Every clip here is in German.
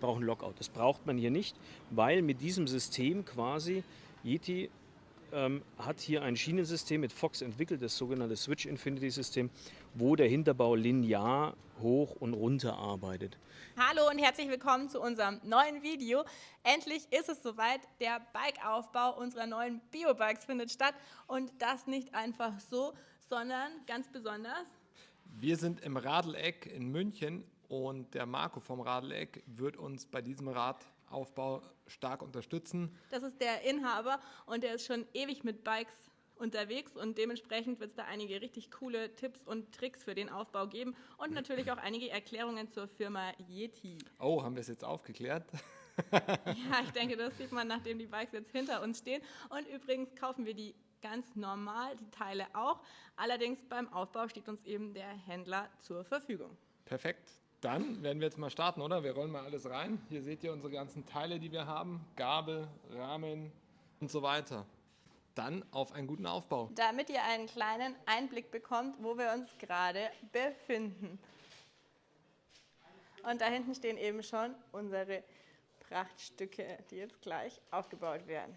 brauche einen Lockout. Das braucht man hier nicht, weil mit diesem System quasi Yeti ähm, hat hier ein Schienensystem mit Fox entwickelt, das sogenannte Switch Infinity System, wo der Hinterbau linear hoch und runter arbeitet. Hallo und herzlich willkommen zu unserem neuen Video. Endlich ist es soweit, der Bikeaufbau unserer neuen Biobikes findet statt und das nicht einfach so, sondern ganz besonders. Wir sind im Radeleck in München und der Marco vom Radeleck wird uns bei diesem Radaufbau stark unterstützen. Das ist der Inhaber und der ist schon ewig mit Bikes unterwegs und dementsprechend wird es da einige richtig coole Tipps und Tricks für den Aufbau geben und natürlich auch einige Erklärungen zur Firma Yeti. Oh, haben wir es jetzt aufgeklärt? ja, ich denke, das sieht man, nachdem die Bikes jetzt hinter uns stehen. Und übrigens kaufen wir die ganz normal, die Teile auch. Allerdings beim Aufbau steht uns eben der Händler zur Verfügung. Perfekt. Dann werden wir jetzt mal starten, oder? Wir rollen mal alles rein. Hier seht ihr unsere ganzen Teile, die wir haben. Gabel, Rahmen und so weiter. Dann auf einen guten Aufbau. Damit ihr einen kleinen Einblick bekommt, wo wir uns gerade befinden. Und da hinten stehen eben schon unsere Prachtstücke, die jetzt gleich aufgebaut werden.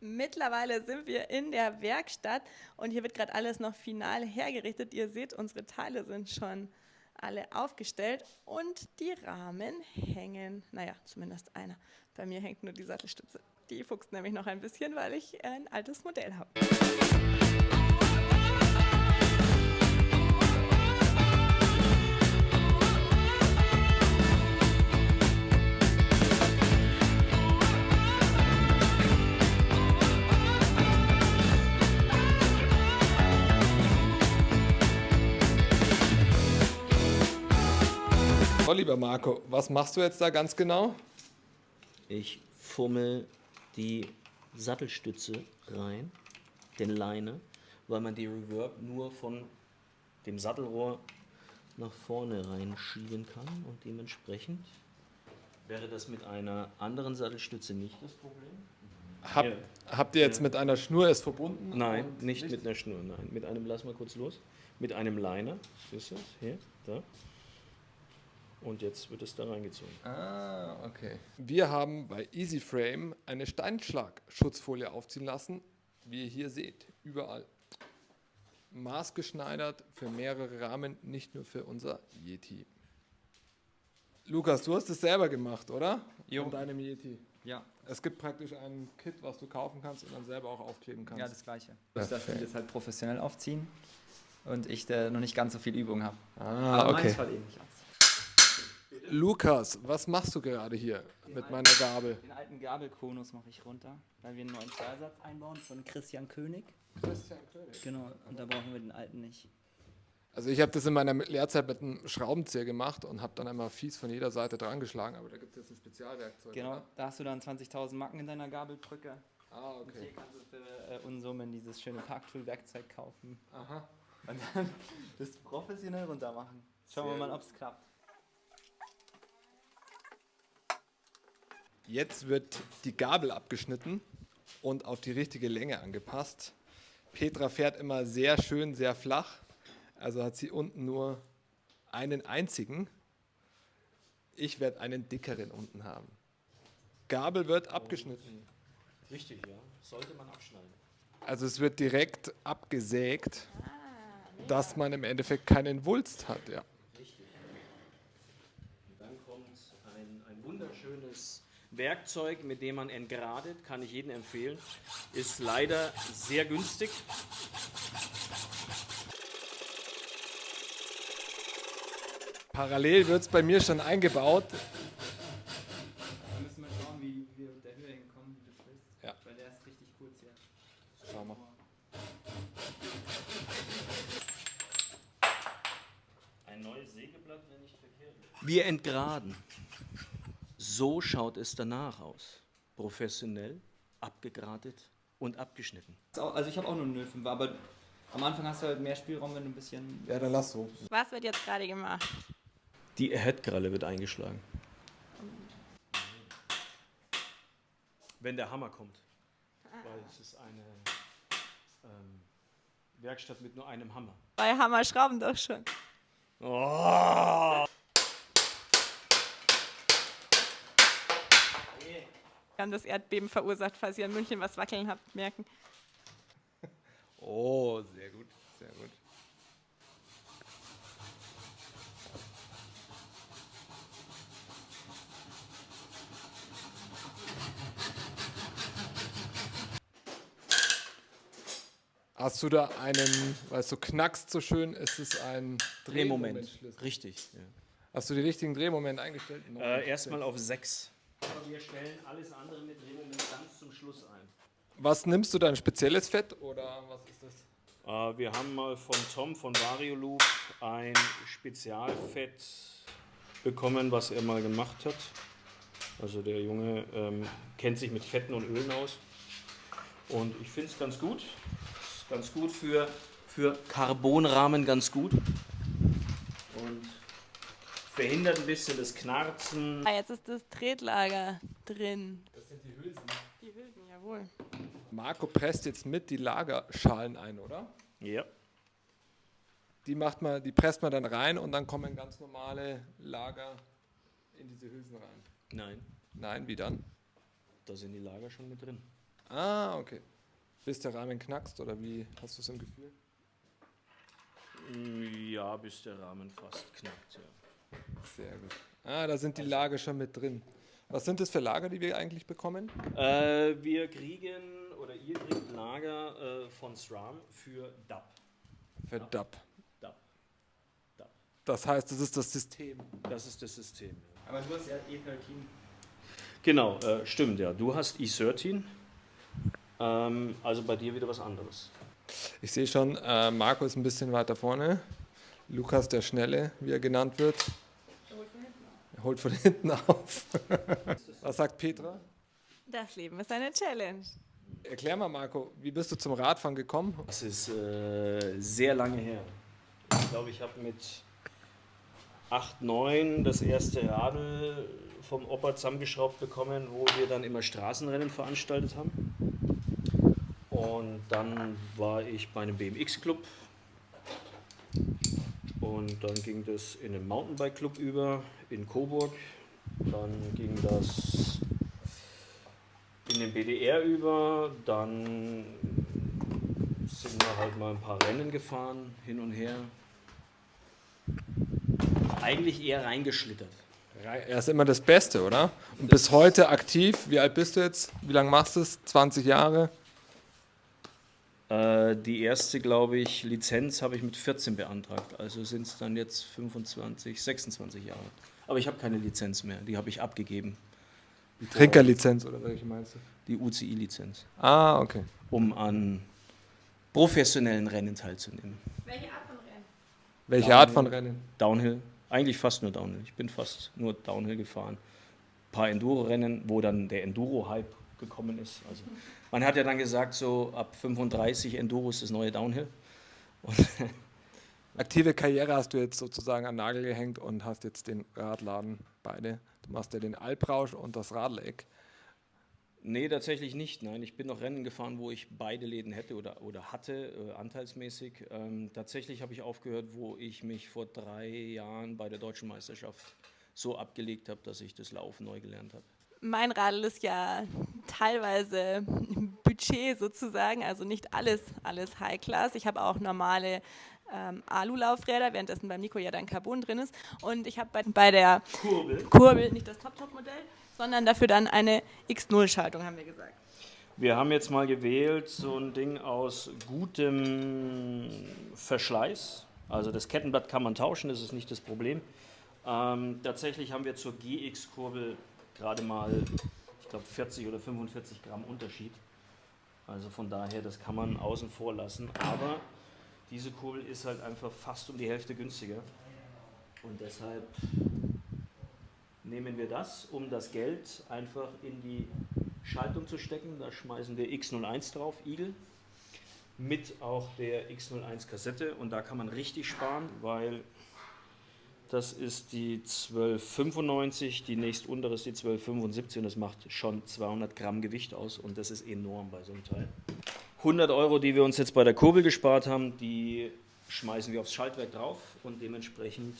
Mittlerweile sind wir in der Werkstatt und hier wird gerade alles noch final hergerichtet. Ihr seht, unsere Teile sind schon alle aufgestellt und die Rahmen hängen, naja, zumindest einer. Bei mir hängt nur die Sattelstütze. Die fuchst nämlich noch ein bisschen, weil ich ein altes Modell habe. So, lieber Marco, was machst du jetzt da ganz genau? Ich fummel die Sattelstütze rein, den Leine, weil man die Reverb nur von dem Sattelrohr nach vorne reinschieben kann und dementsprechend wäre das mit einer anderen Sattelstütze nicht das Problem. Hab, ja. Habt ihr jetzt ja. mit einer Schnur es verbunden? Nein, nicht, nicht, mit einer Schnur, nein. Mit einem, lass mal kurz los, mit einem Liner, siehst du das? Hier, da. Und jetzt wird es da reingezogen. Ah, okay. Wir haben bei EasyFrame eine Steinschlag-Schutzfolie aufziehen lassen, wie ihr hier seht, überall. Maßgeschneidert für mehrere Rahmen, nicht nur für unser Yeti. Lukas, du hast es selber gemacht, oder? Jo. Von deinem Yeti. Ja. Es gibt praktisch ein Kit, was du kaufen kannst und dann selber auch aufkleben kannst. Ja, das gleiche. Ich darf das halt professionell aufziehen und ich, der noch nicht ganz so viel Übung habe. Ah, Aber okay. meins fällt eh nicht aus. Lukas, was machst du gerade hier den mit alten, meiner Gabel? Den alten Gabelkonus mache ich runter, weil wir einen neuen Zweisatz einbauen von Christian König. Christian König? Genau, und da brauchen wir den alten nicht. Also ich habe das in meiner Lehrzeit mit einem Schraubenzieher gemacht und habe dann einmal fies von jeder Seite dran geschlagen, aber da gibt es jetzt ein Spezialwerkzeug. Genau, oder? da hast du dann 20.000 Macken in deiner Gabelbrücke. Ah, okay. Und hier kannst du für äh, Unsummen dieses schöne Parktool-Werkzeug kaufen. Aha. Und dann das professionell runter machen. Schauen Sehr wir mal, ob es klappt. Jetzt wird die Gabel abgeschnitten und auf die richtige Länge angepasst. Petra fährt immer sehr schön, sehr flach. Also hat sie unten nur einen einzigen. Ich werde einen dickeren unten haben. Gabel wird abgeschnitten. Richtig, ja. Sollte man abschneiden. Also es wird direkt abgesägt, dass man im Endeffekt keinen Wulst hat. Ja. Richtig. Und dann kommt ein, ein wunderschönes Werkzeug, mit dem man entgradet, kann ich jedem empfehlen. Ist leider sehr günstig. Parallel wird es bei mir schon eingebaut. Da müssen wir schauen, wie wir mit der Höhe hinkommen, wie du willst. Ja. Weil der ist richtig kurz hier. Schau mal. Ein neues Sägeblatt, wenn nicht verkehrt. Wir entgraden. So schaut es danach aus. Professionell, abgegratet und abgeschnitten. Also ich habe auch nur einen 05, aber am Anfang hast du halt mehr Spielraum, wenn du ein bisschen... Ja, dann lass so. Was wird jetzt gerade gemacht? Die Headkralle wird eingeschlagen. Wenn der Hammer kommt. Weil es ist eine ähm, Werkstatt mit nur einem Hammer. Bei Hammer schrauben doch schon. Oh! Wir haben das Erdbeben verursacht, falls ihr in München was wackeln habt, merken. Oh, sehr gut, sehr gut. Hast du da einen, weil es so knackst so schön, ist es ein Drehmoment. Drehmomentschlüssel. Richtig. Ja. Hast du den richtigen Drehmoment eingestellt? Äh, Erstmal auf 6. Aber wir stellen alles andere mit Drehmoment ganz zum Schluss ein. Was nimmst du da, ein spezielles Fett oder was ist das? Äh, wir haben mal von Tom von Varioloop ein Spezialfett bekommen, was er mal gemacht hat. Also der Junge ähm, kennt sich mit Fetten und Ölen aus. Und ich finde es ganz gut. Ist ganz gut für, für Carbonrahmen, ganz gut. Und verhindert ein bisschen das Knarzen. Ah, jetzt ist das Tretlager drin. Das sind die Hülsen. Die Hülsen, jawohl. Marco presst jetzt mit die Lagerschalen ein, oder? Ja. Die, macht man, die presst man dann rein und dann kommen ganz normale Lager in diese Hülsen rein. Nein, Nein, wie dann? da sind die Lager schon mit drin. Ah, okay. Bis der Rahmen knackst oder wie hast du es im Gefühl? Ja, bis der Rahmen fast knackt. Ja. Sehr gut. Ah, da sind die Lager schon mit drin. Was sind das für Lager, die wir eigentlich bekommen? Äh, wir kriegen oder ihr kriegt Lager äh, von SRAM für DAP. Für DAP. DAP. DAP. Das heißt, das ist das System. Das ist das System. Ja. Aber du hast ja E13. Genau, äh, stimmt, ja. Du hast E13. Ähm, also bei dir wieder was anderes. Ich sehe schon, äh, Marco ist ein bisschen weiter vorne. Lukas der Schnelle, wie er genannt wird. Er holt von hinten auf. Was sagt Petra? Das Leben ist eine Challenge. Erklär mal, Marco, wie bist du zum Radfahren gekommen? Das ist äh, sehr lange her. Ich glaube, ich habe mit 8, 9 das erste Radl vom Opa zusammengeschraubt bekommen, wo wir dann immer Straßenrennen veranstaltet haben. Und dann war ich bei einem BMX-Club. Und dann ging das in den Mountainbike-Club über in Coburg. Dann ging das in den BDR über. Dann sind wir halt mal ein paar Rennen gefahren, hin und her. Eigentlich eher reingeschlittert. Er ist immer das Beste, oder? Und bis heute aktiv. Wie alt bist du jetzt? Wie lange machst du es? 20 Jahre? Äh, die erste, glaube ich, Lizenz habe ich mit 14 beantragt. Also sind es dann jetzt 25, 26 Jahre. Aber ich habe keine Lizenz mehr. Die habe ich abgegeben. Trinkerlizenz oder welche meinst du? Die UCI-Lizenz. Ah, okay. Um an professionellen Rennen teilzunehmen. Welche Art von Rennen? Welche Art von Rennen? Downhill. Eigentlich fast nur Downhill. Ich bin fast nur Downhill gefahren. Ein paar Enduro-Rennen, wo dann der Enduro-Hype gekommen ist. Also man hat ja dann gesagt, so ab 35 Enduro ist das neue Downhill. Und Aktive Karriere hast du jetzt sozusagen an Nagel gehängt und hast jetzt den Radladen beide. Du machst ja den Alprausch und das Radleck. nee, tatsächlich nicht. Nein, ich bin noch Rennen gefahren, wo ich beide Läden hätte oder, oder hatte, äh, anteilsmäßig. Ähm, tatsächlich habe ich aufgehört, wo ich mich vor drei Jahren bei der deutschen Meisterschaft so abgelegt habe, dass ich das Laufen neu gelernt habe. Mein Radl ist ja teilweise Budget sozusagen, also nicht alles, alles High-Class. Ich habe auch normale ähm, Alu-Laufräder, währenddessen beim Nico ja dann Carbon drin ist. Und ich habe bei, bei der Kurbel. Kurbel nicht das Top-Top-Modell, sondern dafür dann eine X0-Schaltung, haben wir gesagt. Wir haben jetzt mal gewählt so ein Ding aus gutem Verschleiß. Also das Kettenblatt kann man tauschen, das ist nicht das Problem. Ähm, tatsächlich haben wir zur GX-Kurbel gerade mal, ich glaube, 40 oder 45 Gramm Unterschied. Also von daher, das kann man außen vor lassen. Aber diese Kurbel ist halt einfach fast um die Hälfte günstiger. Und deshalb nehmen wir das, um das Geld einfach in die Schaltung zu stecken. Da schmeißen wir X01 drauf, Igel, mit auch der X01 Kassette. Und da kann man richtig sparen, weil das ist die 1295, die nächst untere ist die 1275 und das macht schon 200 Gramm Gewicht aus und das ist enorm bei so einem Teil. 100 Euro, die wir uns jetzt bei der Kurbel gespart haben, die schmeißen wir aufs Schaltwerk drauf und dementsprechend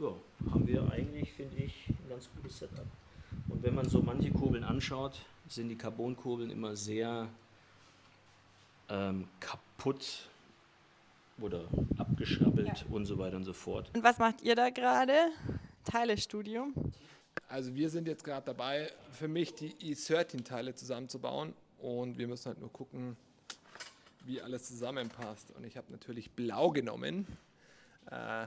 ja, haben wir eigentlich, finde ich, ein ganz gutes Setup. Und wenn man so manche Kurbeln anschaut, sind die Carbonkurbeln immer sehr ähm, kaputt oder abgeschrabbelt und so weiter und so fort. Und was macht ihr da gerade? Teilestudium. Also wir sind jetzt gerade dabei, für mich die E13-Teile zusammenzubauen und wir müssen halt nur gucken, wie alles zusammenpasst. Und ich habe natürlich blau genommen, äh,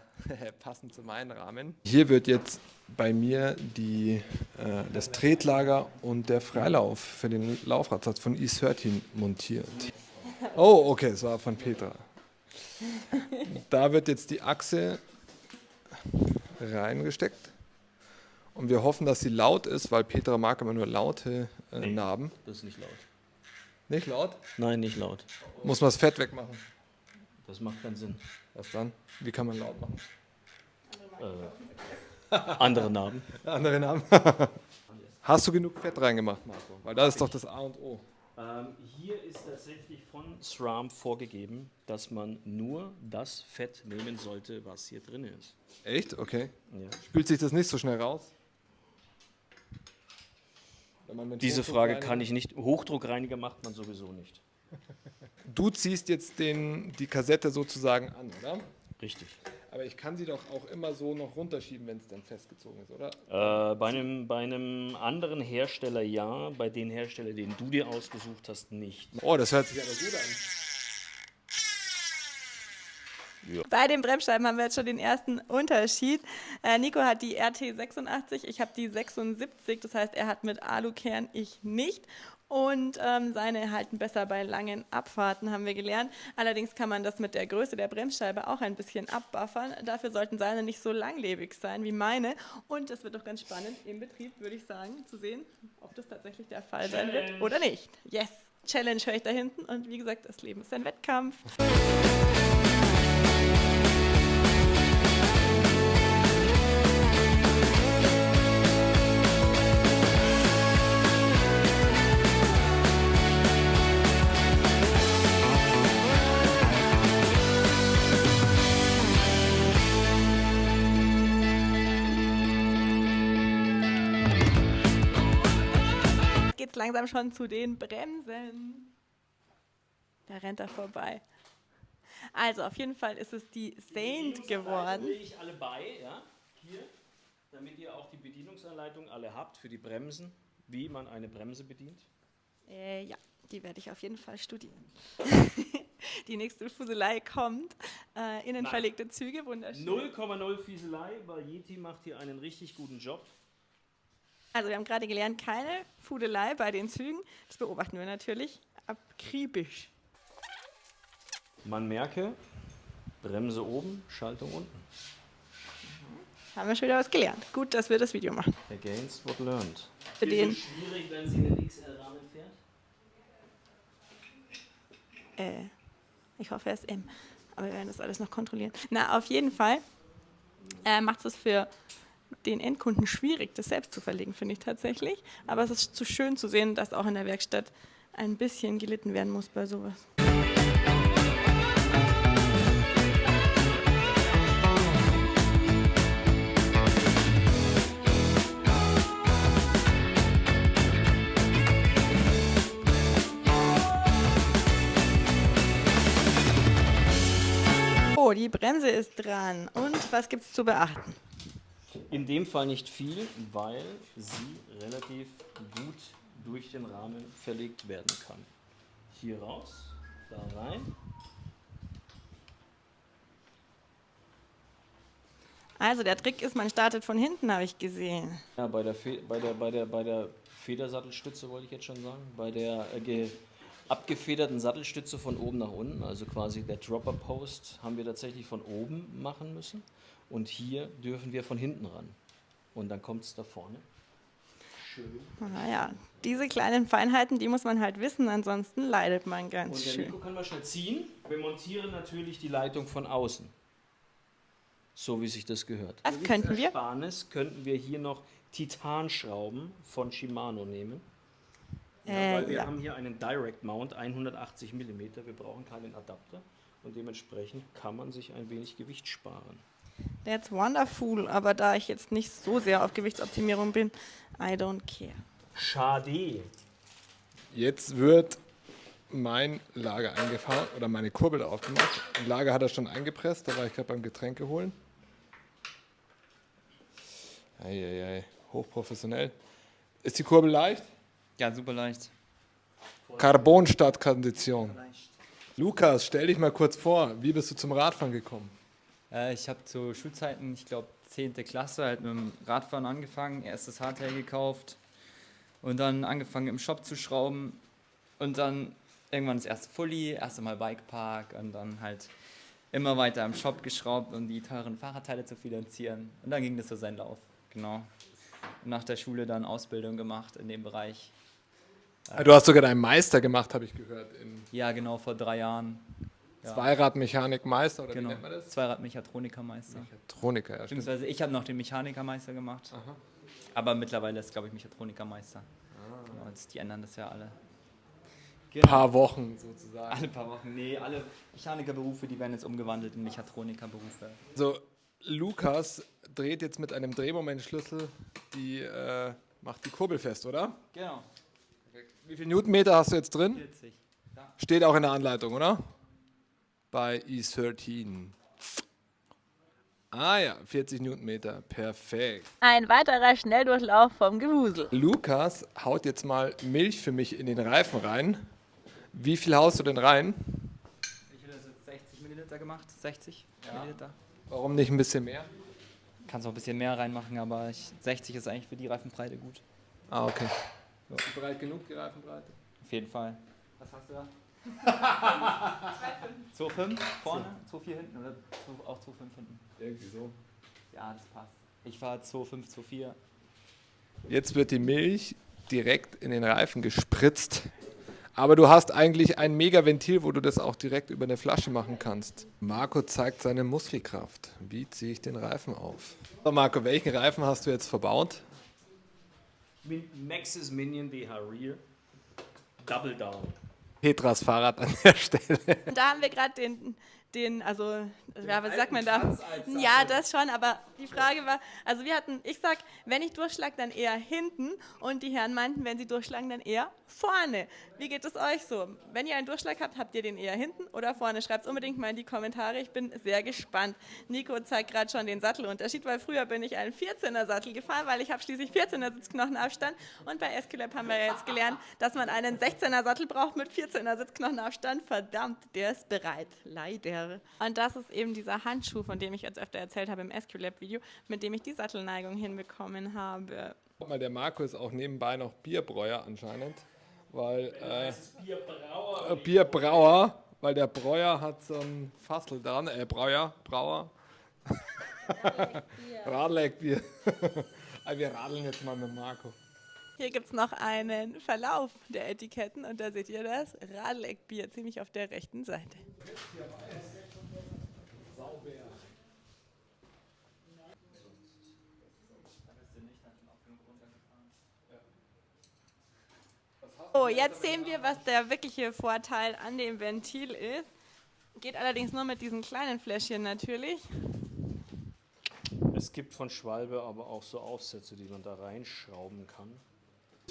passend zu meinem Rahmen. Hier wird jetzt bei mir die, äh, das Tretlager und der Freilauf für den Laufradsatz von E13 montiert. Oh, okay, es war von Petra. Da wird jetzt die Achse reingesteckt. Und wir hoffen, dass sie laut ist, weil Petra mag immer nur laute äh, Nee. Narben. Das ist nicht laut. Nicht laut? Nein, nicht laut. Muss man das Fett wegmachen. Das macht keinen Sinn. Was dann? Wie kann man laut machen? Andere Narben. Andere Namen. Hast du genug Fett reingemacht, Marco? Weil das ist doch das A und O. Ähm, hier ist tatsächlich von SRAM vorgegeben, dass man nur das Fett nehmen sollte, was hier drin ist. Echt? Okay. Ja. Spült sich das nicht so schnell raus? Wenn man mit Diese Frage kann ich nicht. Hochdruckreiniger macht man sowieso nicht. Du ziehst jetzt den, die Kassette sozusagen an, oder? Richtig. Aber ich kann sie doch auch immer so noch runterschieben, wenn es dann festgezogen ist, oder? Äh, bei, einem, bei einem anderen Hersteller ja, bei den Hersteller, den du dir ausgesucht hast, nicht. Oh, das hört sich aber gut an. Bei den Bremsscheiben haben wir jetzt schon den ersten Unterschied. Äh, Nico hat die RT86, ich habe die 76, das heißt, er hat mit Alukern, ich nicht. Und ähm, seine halten besser bei langen Abfahrten, haben wir gelernt. Allerdings kann man das mit der Größe der Bremsscheibe auch ein bisschen abbuffern. Dafür sollten seine nicht so langlebig sein wie meine. Und es wird doch ganz spannend im Betrieb, würde ich sagen, zu sehen, ob das tatsächlich der Fall sein wird oder nicht. Yes, Challenge höre ich da hinten. Und wie gesagt, das Leben ist ein Wettkampf. Langsam schon zu den Bremsen. Da rennt er vorbei. Also auf jeden Fall ist es die Saint geworden. lege ich alle bei, ja, hier, damit ihr auch die Bedienungsanleitung alle habt für die Bremsen, wie man eine Bremse bedient. Äh, ja, die werde ich auf jeden Fall studieren. die nächste Fuselei kommt. Äh, innen Nein. verlegte Züge, wunderschön. 0,0 Fieselei, weil Yeti macht hier einen richtig guten Job. Also wir haben gerade gelernt, keine Fudelei bei den Zügen. Das beobachten wir natürlich akribisch. Man merke, Bremse oben, Schaltung unten. Haben wir schon wieder was gelernt. Gut, dass wir das Video machen. Against what learned. Für den, schwierig, wenn sie einen XL-Rahmen fährt? äh, ich hoffe, er ist M. Aber wir werden das alles noch kontrollieren. Na, auf jeden Fall äh, macht es für den Endkunden schwierig, das selbst zu verlegen, finde ich tatsächlich. Aber es ist zu schön zu sehen, dass auch in der Werkstatt ein bisschen gelitten werden muss bei sowas. Oh, die Bremse ist dran. Und was gibt es zu beachten? In dem Fall nicht viel, weil sie relativ gut durch den Rahmen verlegt werden kann. Hier raus, da rein. Also der Trick ist, man startet von hinten, habe ich gesehen. Ja, bei der, Fe bei der, bei der, bei der Federsattelstütze wollte ich jetzt schon sagen. Bei der äh, ge abgefederten Sattelstütze von oben nach unten, also quasi der Dropper Post, haben wir tatsächlich von oben machen müssen. Und hier dürfen wir von hinten ran. Und dann kommt es da vorne. Schön. Naja, diese kleinen Feinheiten, die muss man halt wissen, ansonsten leidet man ganz Und der schön. Nico kann mal schnell ziehen. Wir montieren natürlich die Leitung von außen. So wie sich das gehört. Das könnten wir. Ersparnis könnten wir hier noch Titanschrauben von Shimano nehmen. Ja, Äh, weil wir ja. haben hier einen Direct Mount 180 mm. Wir brauchen keinen Adapter. Und dementsprechend kann man sich ein wenig Gewicht sparen. That's wonderful, aber da ich jetzt nicht so sehr auf Gewichtsoptimierung bin, I don't care. Schade. Jetzt wird mein Lager eingefahren oder meine Kurbel drauf gemacht. Ein Lager hat er schon eingepresst, da war ich gerade beim Getränke holen. Eieiei, hochprofessionell. Ist die Kurbel leicht? Ja, super leicht. Carbon statt Kondition. Lukas, stell dich mal kurz vor, wie bist du zum Radfahren gekommen? Äh, ich habe zu Schulzeiten, ich glaube 10. Klasse, halt mit dem Radfahren angefangen, erstes Hardtail gekauft und dann angefangen im Shop zu schrauben und dann irgendwann das erste Fully, erste Mal Bikepark und dann halt immer weiter im Shop geschraubt, um die teuren Fahrradteile zu finanzieren. Und dann ging das so seinen Lauf, genau. Und nach der Schule dann Ausbildung gemacht in dem Bereich. Ah, Du hast sogar deinen Meister gemacht, habe ich gehört. Ja, genau, vor drei Jahren. Ja. Zweiradmechanikmeister oder Genau, wie nennt man das? Zweiradmechatronikermeister. Mechatroniker, ja. Beziehungsweise ich habe noch den Mechanikermeister gemacht. Aber mittlerweile ist, glaube ich, Mechatronikermeister. Genau, jetzt, die ändern das ja alle. Ein paar Wochen sozusagen. Alle paar Wochen. Nee, alle Mechanikerberufe, die werden jetzt umgewandelt in Mechatronikerberufe. Also Lukas dreht jetzt mit einem Drehmomentschlüssel die, äh, macht die Kurbel fest, oder? Genau, Wie viel Newtonmeter hast du jetzt drin? 40. Ja. Steht auch in der Anleitung, oder? Bei E13. Ah ja, 40 Newtonmeter, perfekt. Ein weiterer Schnelldurchlauf vom Gewusel. Lukas haut jetzt mal Milch für mich in den Reifen rein. Wie viel haust du denn rein? Ich hätte das jetzt 60 Milliliter gemacht. 60 Milliliter. Warum nicht ein bisschen mehr? Kannst auch ein bisschen mehr reinmachen, aber ich, 60 ist eigentlich für die Reifenbreite gut. Ah, okay. Breit genug, die Reifenbreite? Auf jeden Fall. Was hast du da? 2,5 vorne, 2,4 hinten oder auch 2,5 hinten? Irgendwie so. Ja, das passt. Ich fahre 2,5, 2,4. Jetzt wird die Milch direkt in den Reifen gespritzt. Aber du hast eigentlich ein Mega-Ventil, wo du das auch direkt über eine Flasche machen kannst. Marco zeigt seine Muskelkraft. Wie ziehe ich den Reifen auf? So, Marco, welchen Reifen hast du jetzt verbaut? Maxis Minion BH Rear. Double Down. Petras Fahrrad an der Stelle. Da haben wir gerade den, den, also, ja, was sagt man da? Ja, das schon, aber die Frage war, also wir hatten, ich sag, wenn ich durchschlag, dann eher hinten und die Herren meinten, wenn sie durchschlagen, dann eher vorne. Wie geht es euch so? Wenn ihr einen Durchschlag habt, habt ihr den eher hinten oder vorne? Schreibt es unbedingt mal in die Kommentare, ich bin sehr gespannt. Nico zeigt gerade schon den Sattelunterschied, weil früher bin ich einen 14er Sattel gefahren, weil ich habe schließlich 14er Sitzknochenabstand und bei Esculap haben wir jetzt gelernt, dass man einen 16er Sattel braucht mit 14er Sitzknochenabstand. Verdammt, der ist bereit, leider. Und das ist eben dieser Handschuh, von dem ich jetzt öfter erzählt habe im Esculap-Video, mit dem ich die Sattelneigung hinbekommen habe. Guck mal, der Marco ist auch nebenbei noch Bierbräuer anscheinend. Weil, äh, Bierbrauer. Bierbrauer, weil der Breuer hat so ein Fassel dran, äh, Breuer, Brauer. Radleckbier. Aber wir radeln jetzt mal mit Marco. Hier gibt es noch einen Verlauf der Etiketten und da seht ihr das Radleckbier ziemlich auf der rechten Seite. So, jetzt sehen wir, was der wirkliche Vorteil an dem Ventil ist. Geht allerdings nur mit diesen kleinen Fläschchen natürlich. Es gibt von Schwalbe aber auch so Aufsätze, die man da reinschrauben kann.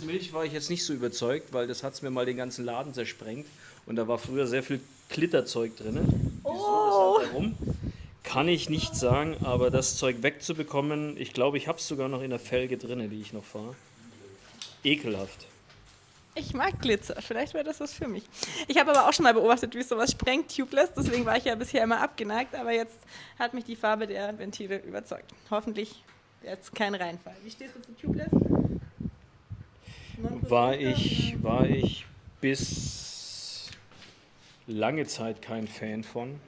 Milch war ich jetzt nicht so überzeugt, weil das hat es mir mal den ganzen Laden zersprengt. Und da war früher sehr viel Glitterzeug drin. Oh. Warum? Kann ich nicht sagen, aber das Zeug wegzubekommen, ich glaube, ich habe es sogar noch in der Felge drin, die ich noch fahre. Ekelhaft. Ich mag Glitzer, vielleicht wäre das was für mich. Ich habe aber auch schon mal beobachtet, wie sowas sprengt, tubeless, deswegen war ich ja bisher immer abgeneigt, aber jetzt hat mich die Farbe der Ventile überzeugt. Hoffentlich jetzt kein Reinfall. Wie stehst du zu tubeless? War ich, war ich bis lange Zeit kein Fan von.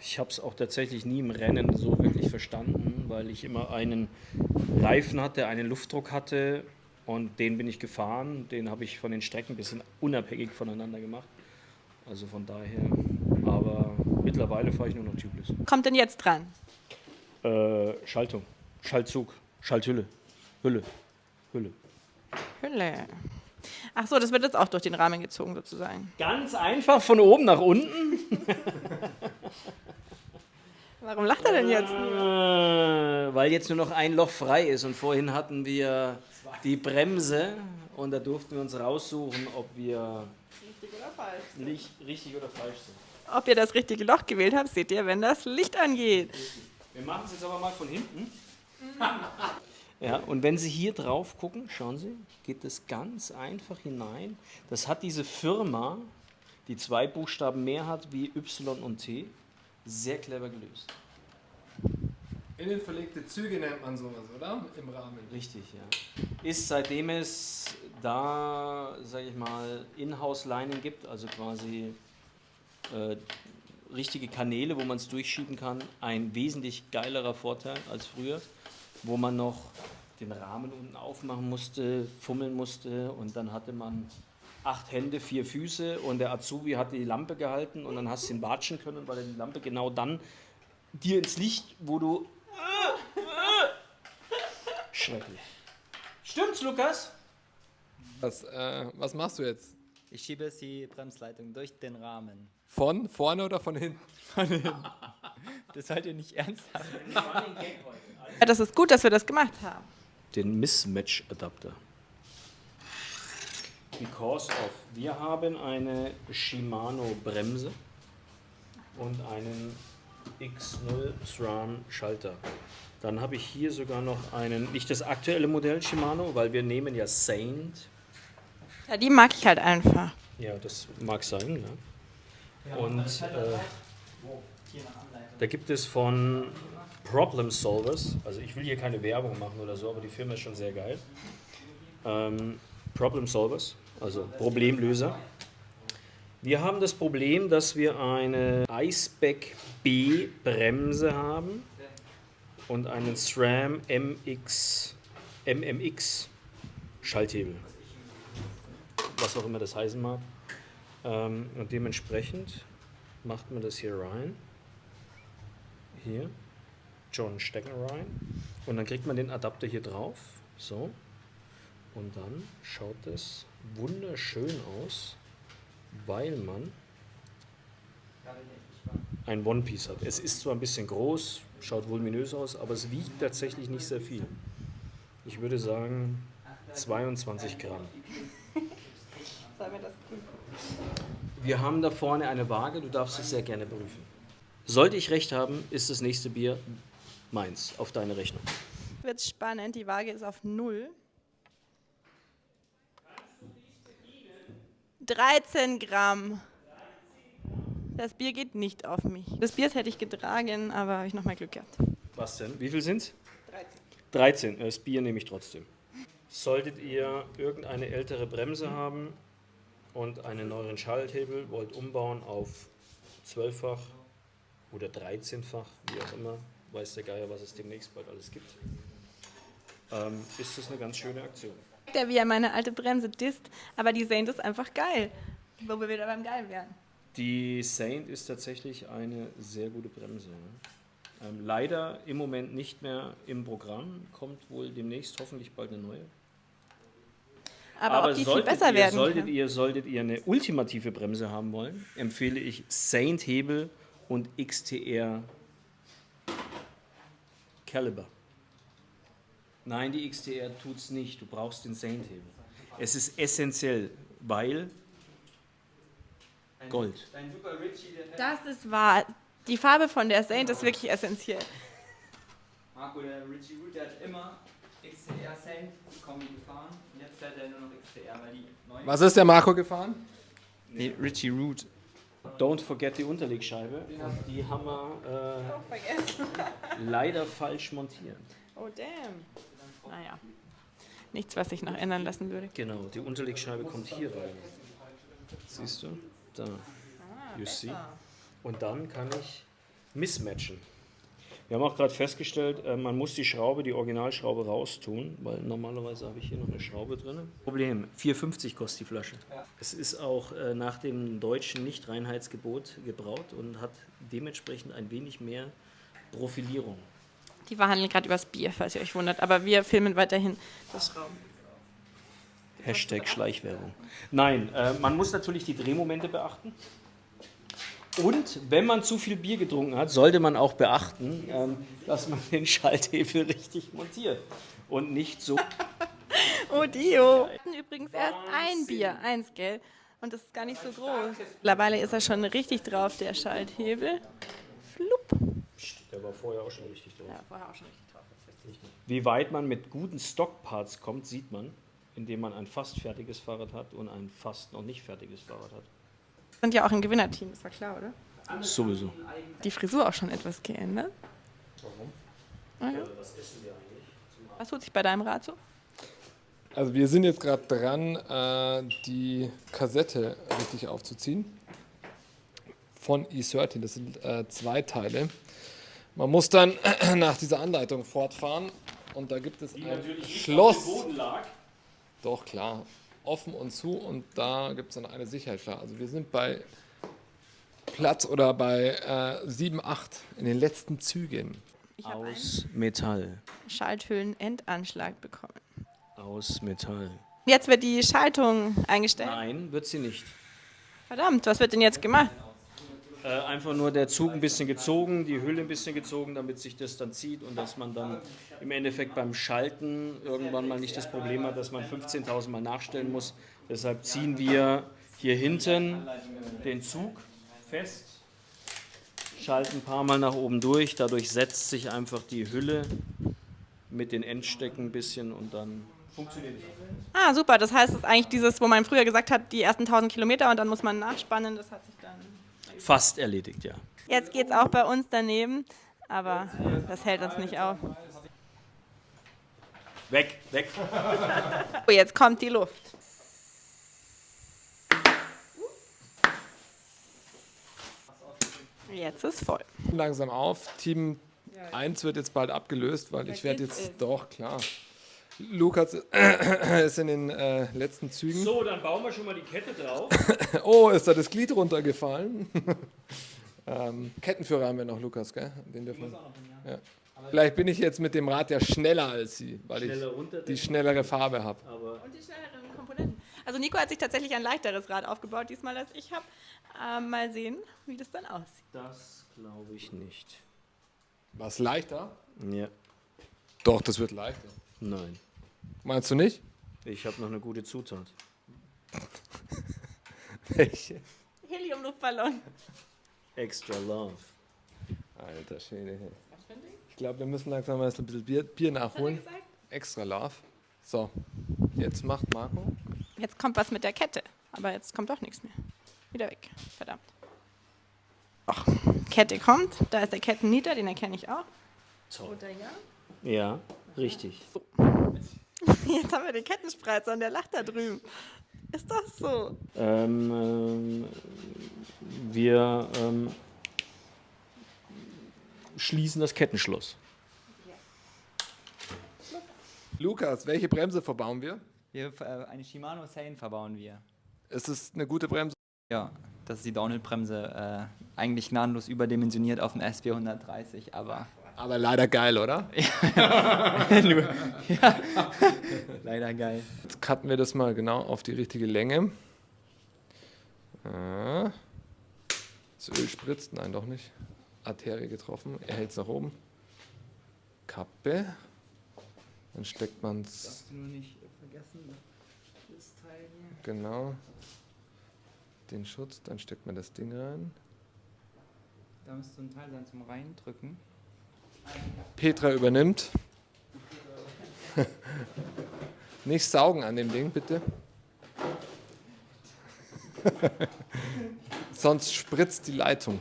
Ich habe es auch tatsächlich nie im Rennen so wirklich verstanden, weil ich immer einen Reifen hatte, einen Luftdruck hatte und den bin ich gefahren. Den habe ich von den Strecken ein bisschen unabhängig voneinander gemacht. Also von daher, aber mittlerweile fahre ich nur noch Tubeless. Kommt denn jetzt dran? Äh, Schaltung, Schaltzug, Schalthülle, Hülle, Hülle. Hülle. Ach so, das wird jetzt auch durch den Rahmen gezogen sozusagen. Ganz einfach von oben nach unten. Warum lacht er denn jetzt? Äh, weil jetzt nur noch ein Loch frei ist und vorhin hatten wir die Bremse und da durften wir uns raussuchen, ob wir Richtig oder falsch? nicht richtig oder falsch sind. Ob ihr das richtige Loch gewählt habt, seht ihr, wenn das Licht angeht. Wir machen es jetzt aber mal von hinten. Ja, und wenn Sie hier drauf gucken, schauen Sie, geht es ganz einfach hinein. Das hat diese Firma, die zwei Buchstaben mehr hat wie Y und T, sehr clever gelöst. Innenverlegte Züge nennt man sowas, oder? Im Rahmen. Richtig, ja. Ist seitdem es da, sage ich mal, Inhouse-Lining gibt, also quasi äh, richtige Kanäle, wo man es durchschieben kann, ein wesentlich geilerer Vorteil als früher, wo man noch den Rahmen unten aufmachen musste, fummeln musste und dann hatte man acht Hände, vier Füße und der Azubi hat die Lampe gehalten und dann hast du ihn watschen können, weil er die Lampe genau dann dir ins Licht, wo du Schrecklich. Stimmt's, Lukas? Was, äh, was machst du jetzt? Ich schiebe jetzt die Bremsleitung durch den Rahmen. Von vorne oder von hinten? Das seid ihr nicht ernsthaft. Ja, das ist gut, dass wir das gemacht haben. Den Mismatch-Adapter. Because of. Wir haben eine Shimano-Bremse und einen X0 SRAM-Schalter. Dann habe ich hier sogar noch einen, nicht das aktuelle Modell Shimano, weil wir nehmen ja Saint. Ja, die mag ich halt einfach. Ja, das mag sein. Ja. Und äh, da gibt es von Problem Solvers, also ich will hier keine Werbung machen oder so, aber die Firma ist schon sehr geil. Ähm, Problem Solvers, also Problemlöser. Wir haben das Problem, dass wir eine Iceback B Bremse haben und einen SRAM MX, MMX Schalthebel. Was auch immer das heißen mag. Ähm, und dementsprechend macht man das hier rein. Hier. John stecken rein. Und dann kriegt man den Adapter hier drauf. So. Und dann schaut das wunderschön aus, weil man ein One-Piece hat. Es ist zwar ein bisschen groß, schaut voluminös aus, aber es wiegt tatsächlich nicht sehr viel. Ich würde sagen 22 Gramm. Sollen wir das prüfen? Wir haben da vorne eine Waage, du darfst es sehr gerne prüfen. Sollte ich recht haben, ist das nächste Bier meins, auf deine Rechnung. Wird spannend, die Waage ist auf Null. 13 Gramm. Das Bier geht nicht auf mich. Das Bier hätte ich getragen, aber habe ich nochmal Glück gehabt. Was denn? Wie viel sind's? 13. 13. Das Bier nehme ich trotzdem. Solltet ihr irgendeine ältere Bremse haben und einen neueren Schalthebel, wollt umbauen auf 12-fach oder 13-fach, wie auch immer, weiß der Geier, was es demnächst bald alles gibt, ähm, ist das eine ganz schöne Aktion. Der wie er meine alte Bremse disst, aber die Saint ist einfach geil. Wo wir wieder beim Geil wären. Die Saint ist tatsächlich eine sehr gute Bremse. ja. Ähm, leider im Moment nicht mehr im Programm, kommt wohl demnächst hoffentlich bald eine neue. Aber, ob die viel solltet besser ihr, werden solltet kann. ihr, solltet ihr eine ultimative Bremse haben wollen, empfehle ich Saint Hebel und XTR Caliber. Nein, die XTR tut's nicht. Du brauchst den Saint Hebel. Es ist essentiell, weil Gold. Dein Super Richie, der fährt. Das ist wahr. Die Farbe von der Saint ist wirklich essentiell. Marco, der Richie Root, der hat immer XTR Saint Kombi gefahren. Und jetzt fährt er nur noch XTR, weil die neuen. Was ist der Marco gefahren? Nee, Richie Root. Don't forget die Unterlegscheibe. Die haben wir äh, leider falsch montiert. Oh, damn. Naja. Nichts, was sich noch ändern lassen würde. Genau, die Unterlegscheibe kommt hier rein. Siehst du? Da. You see? Und dann kann ich mismatchen. Wir haben auch gerade festgestellt, äh, man muss die Schraube, die Originalschraube raustun, weil normalerweise habe ich hier noch eine Schraube drin. Problem, 4,50 kostet die Flasche. Es ist auch äh, nach dem deutschen Nichtreinheitsgebot gebraut und hat dementsprechend ein wenig mehr Profilierung. Die verhandeln gerade übers Bier, falls ihr euch wundert. Aber wir filmen weiterhin das Schrauben. Hashtag Schleichwerbung. Nein, äh, man muss natürlich die Drehmomente beachten. Und wenn man zu viel Bier getrunken hat, sollte man auch beachten, ähm, dass man den Schalthebel richtig montiert und nicht so. Oh Dio. Übrigens erst ein Bier, eins, gell? Und das ist gar nicht so groß. Mittlerweile ist er schon richtig drauf, der Schalthebel. Flupp. Der war vorher auch schon richtig drauf. Ja, vorher auch schon richtig drauf. Wie weit man mit guten Stockparts kommt, sieht man, indem man ein fast fertiges Fahrrad hat und ein fast noch nicht fertiges Fahrrad hat. Sind ja auch ein Gewinnerteam, das war klar, oder? Sowieso. Die Frisur auch schon etwas geändert. Warum? Okay. Was tut sich bei deinem Rad so? Also wir sind jetzt gerade dran, äh, die Kassette richtig aufzuziehen. Von E13. Das sind äh, zwei Teile. Man muss dann nach dieser Anleitung fortfahren und da gibt es ein Schloss. Doch, klar. Offen und zu und da gibt es dann eine Sicherheitsschlaufe. Also wir sind bei Platz oder bei äh, 7, 8 in den letzten Zügen. Ich habe einen Aus Metall. Schalthüllen-Endanschlag bekommen. Aus Metall. Jetzt wird die Schaltung eingestellt. Nein, wird sie nicht. Verdammt, was wird denn jetzt gemacht? Äh, einfach nur der Zug ein bisschen gezogen, die Hülle ein bisschen gezogen, damit sich das dann zieht und dass man dann im Endeffekt beim Schalten irgendwann mal nicht das Problem hat, dass man 15.000 Mal nachstellen muss. Deshalb ziehen wir hier hinten den Zug fest, schalten ein paar Mal nach oben durch, dadurch setzt sich einfach die Hülle mit den Endstecken ein bisschen und dann funktioniert es. Ah, super. Das heißt, es ist eigentlich dieses, wo man früher gesagt hat, die ersten 1000 Kilometer und dann muss man nachspannen. Das hat sich dann. Fast erledigt, ja. Jetzt geht es auch bei uns daneben, aber das hält uns nicht auf. Weg, weg. Oh, jetzt kommt die Luft. Jetzt ist voll. Langsam auf. Team 1 wird jetzt bald abgelöst, weil ich werde jetzt. Doch, klar. Lukas ist in den äh, letzten Zügen. So, dann bauen wir schon mal die Kette drauf. Oh, ist da das Glied runtergefallen? ähm, Kettenführer haben wir noch, Lukas, gell? Den dürfen wir. Ja. Vielleicht bin ich jetzt mit dem Rad ja schneller als Sie, weil Schneller ich die schnellere Farbe habe. Und die schnelleren Komponenten. Also Nico hat sich tatsächlich ein leichteres Rad aufgebaut, diesmal als ich habe. Ähm, mal sehen, wie das dann aussieht. das glaube ich nicht. Was leichter? Ja, Doch, das wird leichter. nein. Meinst du nicht? Ich habe noch eine gute Zutat. Welche? Heliumluftballon. Extra Love. Alter Schwede. Ich glaube, wir müssen langsam mal ein bisschen Bier, Bier nachholen. Extra Love. So, jetzt macht Marco. Jetzt kommt was mit der Kette, aber jetzt kommt doch nichts mehr. Wieder weg. Verdammt. Ach, Kette kommt. Da ist der Kettennieter, den erkenne ich auch. Toll. Oder ja? Ja, richtig. Jetzt haben wir den Kettenspreizer und der lacht da drüben. Ist doch so. Ähm, ähm, wir ähm, schließen das Kettenschloss. Lukas, welche Bremse verbauen wir? Wir, äh, eine Shimano Sane verbauen wir. Ist es eine gute Bremse? Ja, das ist die Downhill-Bremse. Äh, eigentlich gnadenlos überdimensioniert auf dem SB 130, aber Aber leider geil, oder? Ja. leider geil. Jetzt cutten wir das mal genau auf die richtige Länge. Ah. Das Öl spritzt, nein, doch nicht. Arterie getroffen, er hält es nach oben. Kappe. Dann steckt man es du nur nicht vergessen, das Teil hier. genau den Schutz, dann steckt man das Ding rein. Da müsste ein Teil sein zum Reindrücken. Petra übernimmt. Nicht saugen an dem Ding, bitte. Sonst spritzt die Leitung.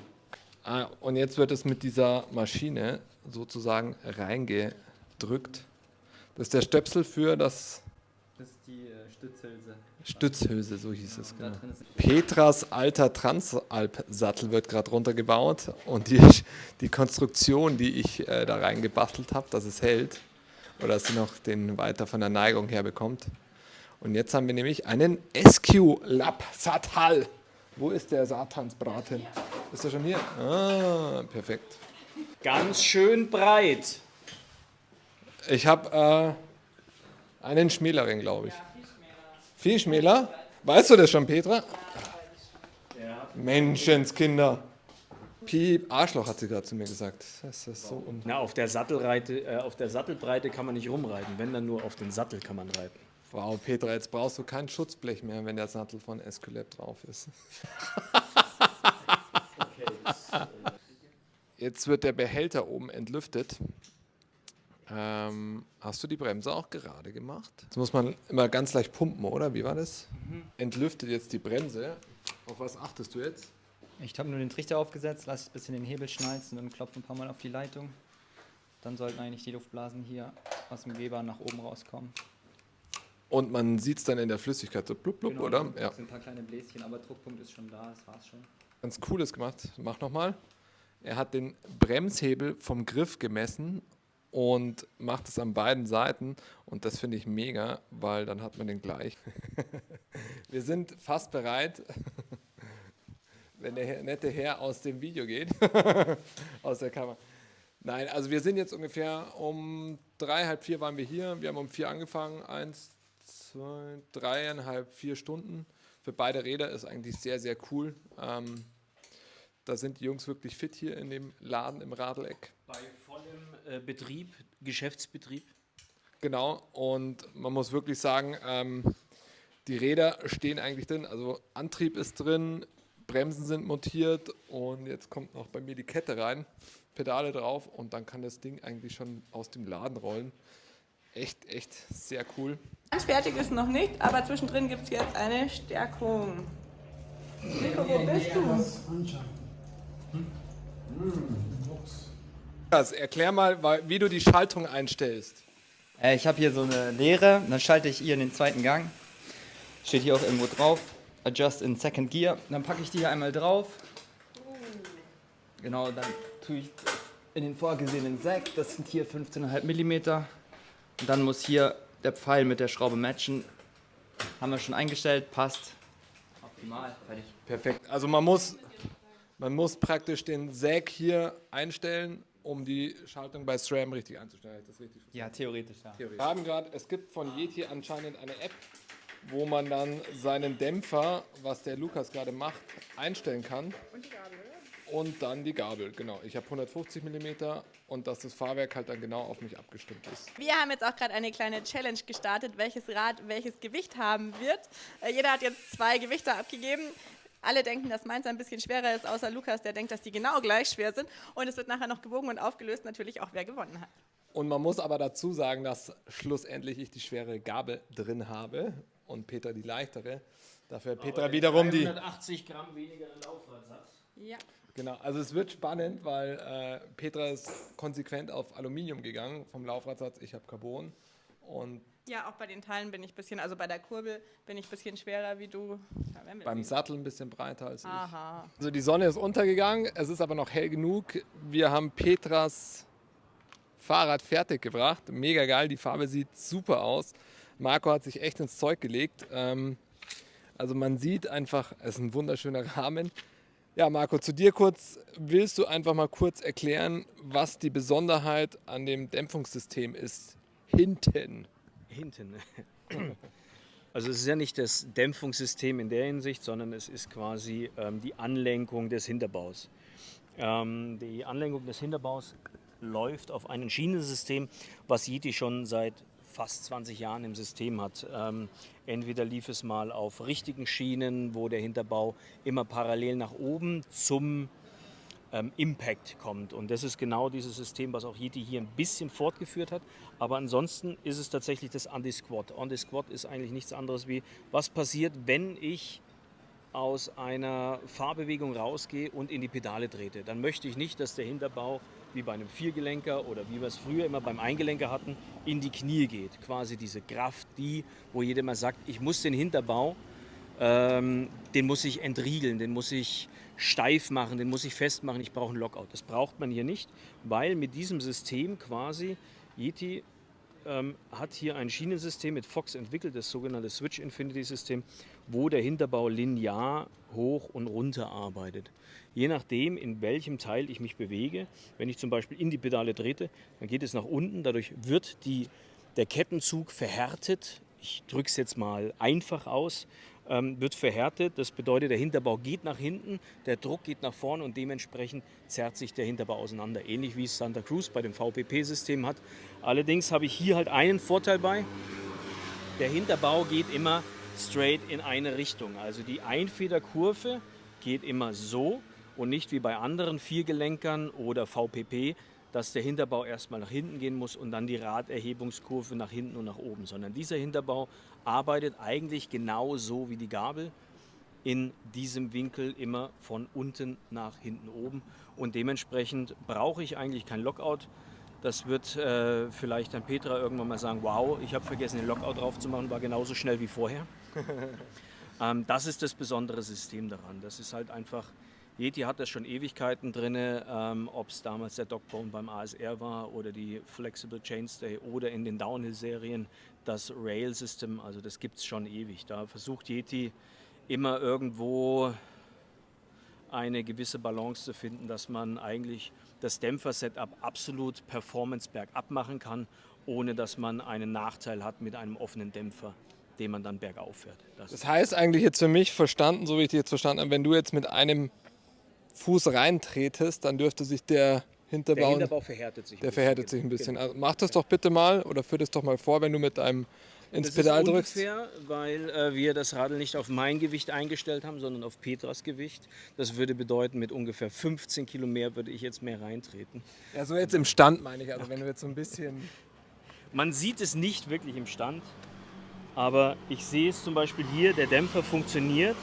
Ah, und jetzt wird es mit dieser Maschine sozusagen reingedrückt. Das ist der Stöpsel für das Das ist die äh, Stützhülse. Stützhülse, so hieß es. Genau. Petras alter Transalp-Sattel wird gerade runtergebaut und die, die Konstruktion, die ich äh, da reingebastelt habe, dass es hält oder dass sie noch den weiter von der Neigung her bekommt. Und jetzt haben wir nämlich einen SQ Lab Satal. Wo ist der Satansbraten? Ist er schon hier? Ah, perfekt. Ganz schön breit. Ich habe äh, einen Schmälerin, glaube ich. Viel schmäler? Weißt du das schon, Petra? Menschenskinder. Piep, Arschloch hat sie gerade zu mir gesagt. Das ist so Na, auf der, Sattelreite, äh, auf der Sattelbreite kann man nicht rumreiten, wenn dann nur auf den Sattel kann man reiten. Wow, Petra, jetzt brauchst du kein Schutzblech mehr, wenn der Sattel von Esculap drauf ist. Jetzt wird der Behälter oben entlüftet. Ähm, hast du die Bremse auch gerade gemacht? Das muss man immer ganz leicht pumpen, oder? Wie war das? Entlüftet jetzt die Bremse. Auf was achtest du jetzt? Ich habe nur den Trichter aufgesetzt, lasse ein bisschen den Hebel schnalzen und klopfe ein paar Mal auf die Leitung. Dann sollten eigentlich die Luftblasen hier aus dem Geber nach oben rauskommen. Und man sieht es dann in der Flüssigkeit so blub blub, oder? Das Ja. sind ein paar kleine Bläschen, aber Druckpunkt ist schon da, das war's schon. Ganz cooles gemacht. Mach nochmal. Er hat den Bremshebel vom Griff gemessen und macht es an beiden Seiten. Und das finde ich mega, weil dann hat man den gleich. Wir sind fast bereit, wenn der nette Herr aus dem Video geht, aus der Kamera. Nein, also wir sind jetzt ungefähr um drei, halb vier waren wir hier. Wir haben um vier angefangen. Eins, zwei, dreieinhalb, vier Stunden. Für beide Räder ist eigentlich sehr, sehr cool. Ähm, da sind die Jungs wirklich fit hier in dem Laden im Radeleck. Bei vollem äh, Betrieb, Geschäftsbetrieb. Genau, und man muss wirklich sagen, ähm, die Räder stehen eigentlich drin. Also Antrieb ist drin, Bremsen sind montiert und jetzt kommt noch bei mir die Kette rein, Pedale drauf und dann kann das Ding eigentlich schon aus dem Laden rollen. Echt, echt sehr cool. Ganz fertig ist noch nicht, aber zwischendrin gibt es jetzt eine Stärkung. Nico, wo bist du? Also, erklär mal, wie du die Schaltung einstellst. Äh, ich habe hier so eine Leere, dann schalte ich hier in den zweiten Gang. Steht hier auch irgendwo drauf. Adjust in Second Gear. Dann packe ich die hier einmal drauf. Genau, dann tue ich in den vorgesehenen Sack. Das sind hier 15,5 mm. Und dann muss hier der Pfeil mit der Schraube matchen. Haben wir schon eingestellt, passt. Optimal, fertig. Perfekt. Also man muss, man muss praktisch den Säg hier einstellen, um die Schaltung bei SRAM richtig einzustellen. Das richtig Ja, theoretisch, ja. Wir haben gerade, es gibt von Yeti anscheinend eine App, wo man dann seinen Dämpfer, was der Lukas gerade macht, einstellen kann. Und die Gabel. Und dann die Gabel, genau. Ich habe 150 mm und dass das Fahrwerk halt dann genau auf mich abgestimmt ist. Wir haben jetzt auch gerade eine kleine Challenge gestartet, welches Rad welches Gewicht haben wird. Äh, jeder hat jetzt zwei Gewichte abgegeben. Alle denken, dass meins ein bisschen schwerer ist, außer Lukas, der denkt, dass die genau gleich schwer sind. Und es wird nachher noch gewogen und aufgelöst, natürlich auch, wer gewonnen hat. Und man muss aber dazu sagen, dass schlussendlich ich die schwere Gabel drin habe und Peter die leichtere. Dafür hat Petra wiederum die. 180 Gramm weniger Laufradsatz. Ja. Genau, also es wird spannend, weil äh, Petra ist konsequent auf Aluminium gegangen vom Laufradsatz. Ich habe Carbon. Und Ja, auch bei den Teilen bin ich ein bisschen, also bei der Kurbel bin ich ein bisschen schwerer wie du. Beim. Sattel ein bisschen breiter als ich. Aha. Also die Sonne ist untergegangen, es ist aber noch hell genug. Wir haben Petras Fahrrad fertig gebracht. Mega geil, die Farbe sieht super aus. Marco hat sich echt ins Zeug gelegt. Ähm, also man sieht einfach, es ist ein wunderschöner Rahmen. Ja, Marco, zu dir kurz. Willst du einfach mal kurz erklären, was die Besonderheit an dem Dämpfungssystem ist? Hinten. Hinten. Also es ist ja nicht das Dämpfungssystem in der Hinsicht, sondern es ist quasi ähm, die Anlenkung des Hinterbaus. Ähm, die Anlenkung des Hinterbaus läuft auf ein Schienensystem, was Yeti schon seit fast 20 Jahren im System hat. Ähm, entweder lief es mal auf richtigen Schienen, wo der Hinterbau immer parallel nach oben zum ähm, Impact kommt. Und das ist genau dieses System, was auch Yeti hier ein bisschen fortgeführt hat. Aber ansonsten ist es tatsächlich das Anti-Squat. Anti-Squat ist eigentlich nichts anderes wie, was passiert, wenn ich aus einer Fahrbewegung rausgehe und in die Pedale trete. Dann möchte ich nicht, dass der Hinterbau wie bei einem Viergelenker oder wie wir es früher immer beim Eingelenker hatten, in die Knie geht. Quasi diese Kraft, die, wo jeder mal sagt, ich muss den Hinterbau ähm, den muss ich entriegeln, den muss ich steif machen, den muss ich festmachen, ich brauche einen Lockout. Das braucht man hier nicht, weil mit diesem System quasi Yeti ähm, hat hier ein Schienensystem mit Fox entwickelt, das sogenannte Switch Infinity System, wo der Hinterbau linear hoch und runter arbeitet. Je nachdem, in welchem Teil ich mich bewege, wenn ich zum Beispiel in die Pedale trete, dann geht es nach unten, dadurch wird die, der Kettenzug verhärtet. Ich drücke es jetzt mal einfach aus. Ähm, wird verhärtet. Das bedeutet, der Hinterbau geht nach hinten, der Druck geht nach vorne und dementsprechend zerrt sich der Hinterbau auseinander. Ähnlich wie es Santa Cruz bei dem VPP-System hat. Allerdings habe ich hier halt einen Vorteil bei. Der Hinterbau geht immer straight in eine Richtung. Also die Einfederkurve geht immer so und nicht wie bei anderen Viergelenkern oder VPP, dass der Hinterbau erstmal nach hinten gehen muss und dann die Raderhebungskurve nach hinten und nach oben, sondern dieser Hinterbau arbeitet eigentlich genau so wie die Gabel in diesem Winkel immer von unten nach hinten oben und dementsprechend brauche ich eigentlich kein Lockout. Das wird äh, vielleicht dann Petra irgendwann mal sagen, wow, ich habe vergessen den Lockout drauf zu machen, war genauso schnell wie vorher. ähm, das ist das besondere System daran. Das ist halt einfach Yeti hat das schon Ewigkeiten drin, ähm, ob es damals der Dogbone beim ASR war oder die Flexible Chainstay oder in den Downhill-Serien das Rail-System, also das gibt es schon ewig. Da versucht Yeti immer irgendwo eine gewisse Balance zu finden, dass man eigentlich das Dämpfer-Setup absolut Performance bergab machen kann, ohne dass man einen Nachteil hat mit einem offenen Dämpfer den man dann bergauf fährt. Das, das heißt eigentlich jetzt für mich verstanden, so wie ich dich jetzt verstanden habe, wenn du jetzt mit einem Fuß reintretest, dann dürfte sich der Hinterbau, der Hinterbau verhärtet sich. Der verhärtet sich ein bisschen. Genau. Also mach das doch bitte mal oder führ das doch mal vor, wenn du mit einem ins das Pedal ist drückst. Ungefähr, weil äh, wir das Radl nicht auf mein Gewicht eingestellt haben, sondern auf Petras Gewicht. Das würde bedeuten, mit ungefähr 15 Kilo mehr würde ich jetzt mehr reintreten. Ja, so jetzt im Stand meine ich, also wenn du jetzt so ein bisschen... Man sieht es nicht wirklich im Stand, aber ich sehe es zum Beispiel hier, der Dämpfer funktioniert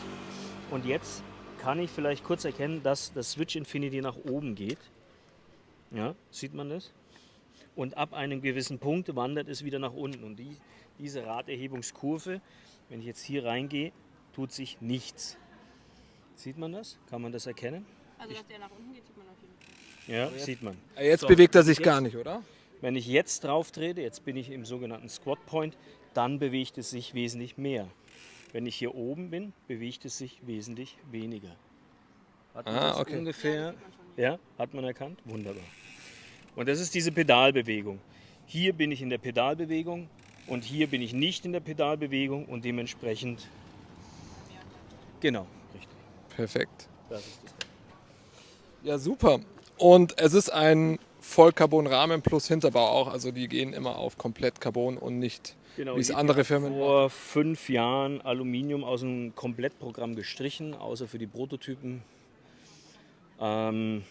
und jetzt kann ich vielleicht kurz erkennen, dass das Switch Infinity nach oben geht. Ja, sieht man das? Und ab einem gewissen Punkt wandert es wieder nach unten. Und die, diese Raderhebungskurve, wenn ich jetzt hier reingehe, tut sich nichts. Sieht man das? Kann man das erkennen? Also, dass der nach unten geht, sieht man auf jeden Fall. Ja, jetzt, sieht man. Jetzt so, bewegt er sich jetzt, gar nicht, oder? Wenn ich jetzt drauf trete, jetzt bin ich im sogenannten Squat Point, dann bewegt es sich wesentlich mehr. Wenn ich hier oben bin, bewegt es sich wesentlich weniger. Hat man ah, das okay. ungefähr? Ja, hat man erkannt? Wunderbar. Und das ist diese Pedalbewegung. Hier bin ich in der Pedalbewegung und hier bin ich nicht in der Pedalbewegung und dementsprechend. Genau, richtig. Perfekt. Ja, super. Und es ist ein Vollcarbon-Rahmen plus Hinterbau auch. Also die gehen immer auf komplett Carbon und nicht Genau, wie es andere Firmen vor fünf Jahren Aluminium aus dem Komplettprogramm gestrichen, außer für die Prototypen. Ähm,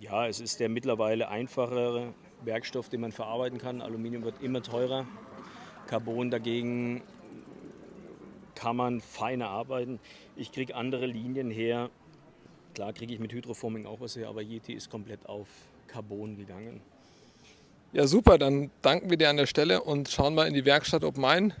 ja, es ist der mittlerweile einfachere Werkstoff, den man verarbeiten kann. Aluminium wird immer teurer. Carbon dagegen kann man feiner arbeiten. Ich kriege andere Linien her. Klar kriege ich mit Hydroforming auch was her, aber Yeti ist komplett auf Carbon gegangen. Ja, super, dann danken wir dir an der Stelle und schauen mal in die Werkstatt, ob mein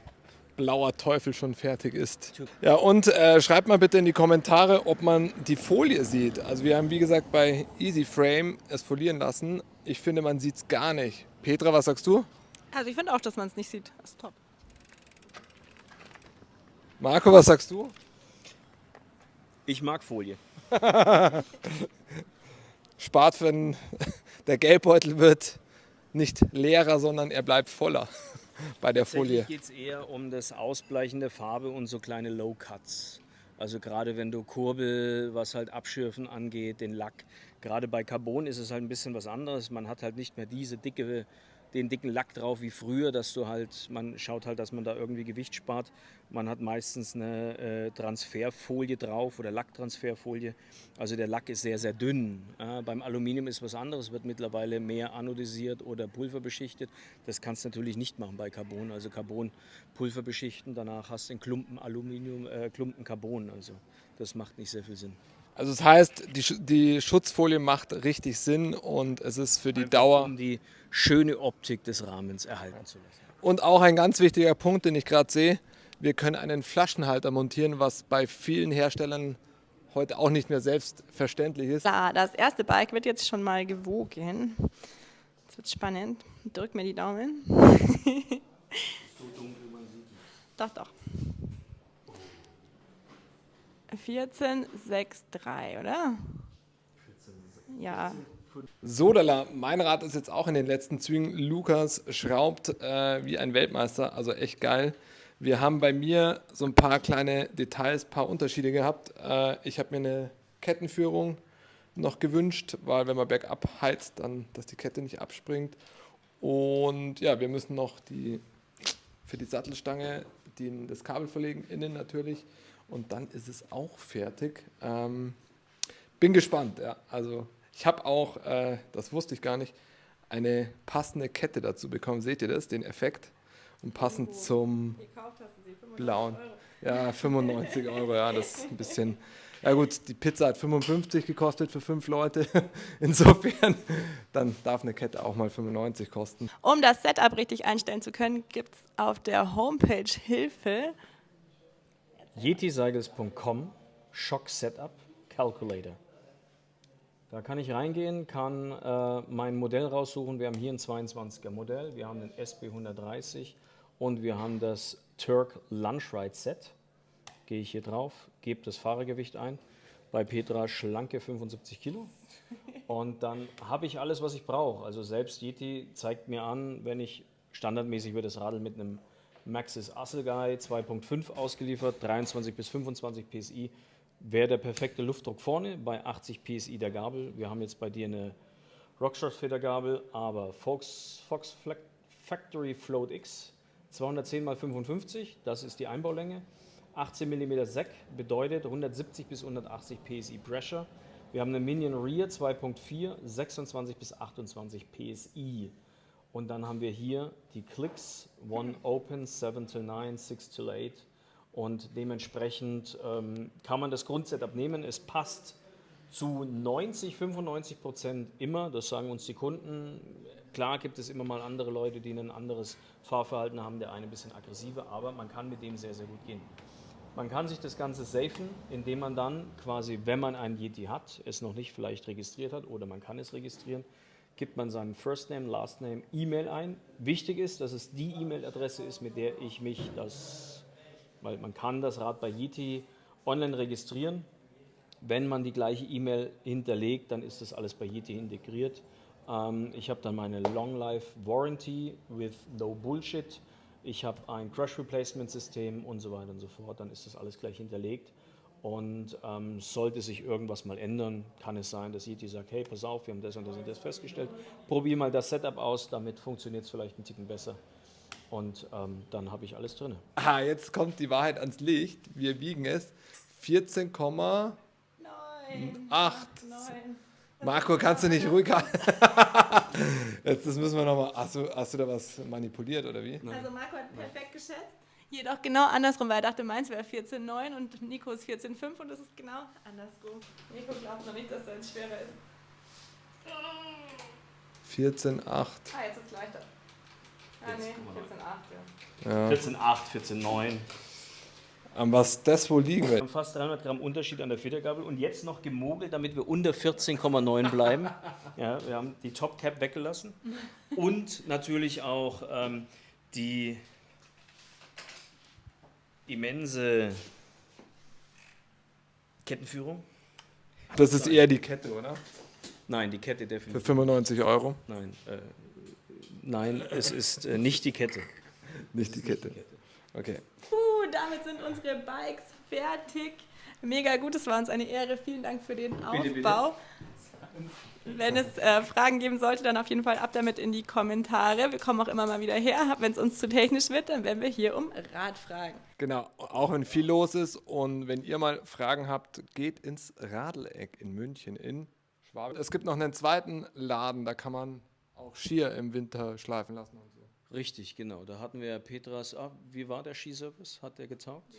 blauer Teufel schon fertig ist. Ja, und äh, schreibt mal bitte in die Kommentare, ob man die Folie sieht. Also wir haben, wie gesagt, bei Easy Frame es folieren lassen. Ich finde, man sieht es gar nicht. Petra, was sagst du? Also ich finde auch, dass man es nicht sieht. Das ist top. Marco, was sagst du? Ich mag Folie. Spart, wenn der Gelbbeutel wird nicht leerer, sondern er bleibt voller bei der Folie. geht es eher um das Ausbleichen der Farbe und so kleine Low Cuts. Also gerade wenn du Kurbel, was halt Abschürfen angeht, den Lack. Gerade bei Carbon ist es halt ein bisschen was anderes. Man hat halt nicht mehr diese dicke den dicken Lack drauf wie früher, dass du halt, man schaut halt, dass man da irgendwie Gewicht spart. Man hat meistens eine äh, Transferfolie drauf oder Lacktransferfolie. Also der Lack ist sehr, sehr dünn. Äh, beim Aluminium ist was anderes, wird mittlerweile mehr anodisiert oder pulverbeschichtet. Das kannst du natürlich nicht machen bei Carbon. Also Carbon Pulver beschichten, danach hast du einen Klumpen Aluminium, äh, Klumpen Carbon. Also das macht nicht sehr viel Sinn. Also das heißt, die, die Schutzfolie macht richtig Sinn und es ist für die Einfach Dauer... Um die schöne Optik des Rahmens erhalten zu lassen. Und auch ein ganz wichtiger Punkt, den ich gerade sehe, wir können einen Flaschenhalter montieren, was bei vielen Herstellern heute auch nicht mehr selbstverständlich ist. Das erste Bike wird jetzt schon mal gewogen. Jetzt wird spannend. Drück mir die Daumen. so dunkel man sieht Doch, doch. 14,63, oder? Ja. Sodala, mein Rad ist jetzt auch in den letzten Zügen. Lukas schraubt äh, wie ein Weltmeister, also echt geil. Wir haben bei mir so ein paar kleine Details, paar Unterschiede gehabt. Äh, ich habe mir eine Kettenführung noch gewünscht, weil wenn man bergab heizt, dann, dass die Kette nicht abspringt. Und ja, wir müssen noch die, für die Sattelstange die, das Kabel verlegen, innen natürlich. Und dann ist es auch fertig. Ähm, bin gespannt. Ja. Also ich habe auch, äh, das wusste ich gar nicht, eine passende Kette dazu bekommen. Seht ihr das, den Effekt? Und passend Oh. zum Gekauft hast du sie, 95 blauen. Euro. Ja, 95 Euro, ja, das ist ein bisschen. Ja gut, die Pizza hat 55 gekostet für fünf Leute. Insofern, dann darf eine Kette auch mal 95 kosten. Um das Setup richtig einstellen zu können, gibt es auf der Homepage Hilfe. yetiseigels.com Shock Setup Calculator. Da kann ich reingehen, kann äh, mein Modell raussuchen. Wir haben hier ein 22er Modell, wir haben den SB130 und wir haben das Turk Lunch Ride Set. Gehe ich hier drauf, gebe das Fahrergewicht ein. Bei Petra schlanke 75 Kilo. Und dann habe ich alles, was ich brauche. Also selbst Yeti zeigt mir an, wenn ich standardmäßig wird das Radl mit einem Maxis Asselguy 2.5 ausgeliefert, 23 bis 25 PSI, wäre der perfekte Luftdruck vorne bei 80 PSI der Gabel. Wir haben jetzt bei dir eine Rockshot Federgabel, aber Fox, Fox Factory Float X 210 x 55, das ist die Einbaulänge. 18 mm Sec bedeutet 170 bis 180 PSI Pressure. Wir haben eine Minion Rear 2.4, 26 bis 28 PSI. Und dann haben wir hier die Clicks, One Open, 7 to 9, 6 to 8. Und dementsprechend ähm, kann man das Grundsetup nehmen. Es passt zu 90, 95 Prozent immer, das sagen uns die Kunden. Klar gibt es immer mal andere Leute, die ein anderes Fahrverhalten haben, der eine ein bisschen aggressiver, aber man kann mit dem sehr, sehr gut gehen. Man kann sich das Ganze safen, indem man dann quasi, wenn man einen Yeti hat, es noch nicht vielleicht registriert hat oder man kann es registrieren, gibt man seinen First Name, Last Name, E-Mail ein. Wichtig ist, dass es die E-Mail-Adresse ist, mit der ich mich das, weil man kann das Rad bei Yeti online registrieren. Wenn man die gleiche E-Mail hinterlegt, dann ist das alles bei Yeti integriert. Ähm, ich habe dann meine Long Life Warranty with no Bullshit. Ich habe ein Crash Replacement System und so weiter und so fort. Dann ist das alles gleich hinterlegt. Und ähm, sollte sich irgendwas mal ändern, kann es sein, dass Yeti sagt, hey, pass auf, wir haben das und das und das festgestellt. Probier mal das Setup aus, damit funktioniert es vielleicht ein Ticken besser. Und ähm, dann habe ich alles drin. Ah, jetzt kommt die Wahrheit ans Licht. Wir wiegen es 14,8. Nein. Acht. Nein. Marco, kannst du nicht ruhig halten? Jetzt, das müssen wir nochmal. Hast du, hast du da was manipuliert oder wie? Also Marco hat perfekt geschätzt. Jedoch genau andersrum, weil er dachte, meins wäre 14,9 und Nico ist 14,5 und das ist genau andersrum. Nico glaubt noch nicht, dass er jetzt schwerer ist. 14,8. Ah, jetzt ist es leichter. Ah, nee, 14,8, ja. Ja. 14,8, 14,9. An was das wohl liegen Wir wird? fast 300 Gramm Unterschied an der Federgabel und jetzt noch gemogelt, damit wir unter 14,9 bleiben. Ja, wir haben die Top Cap weggelassen und natürlich auch ähm, die immense Kettenführung. Das ist eher die Kette, oder? Nein, die Kette Für definitiv. 95 Euro. Nein, äh, nein, es ist äh, nicht die Kette. Nicht die Kette. Okay. Puh, damit sind unsere Bikes fertig. Mega gut, es war uns eine Ehre. Vielen Dank für den Aufbau. Wenn es äh, Fragen geben sollte, dann auf jeden Fall ab damit in die Kommentare. Wir kommen auch immer mal wieder her. Wenn es uns zu technisch wird, dann werden wir hier um Rat fragen. Genau, auch wenn viel los ist und wenn ihr mal Fragen habt, geht ins Radeleck in München in Schwaben. Es gibt noch einen zweiten Laden, da kann man auch Skier im Winter schleifen lassen und so. Richtig, genau. Da hatten wir Petras. Ah, wie war der Skiservice? Hat der getaugt?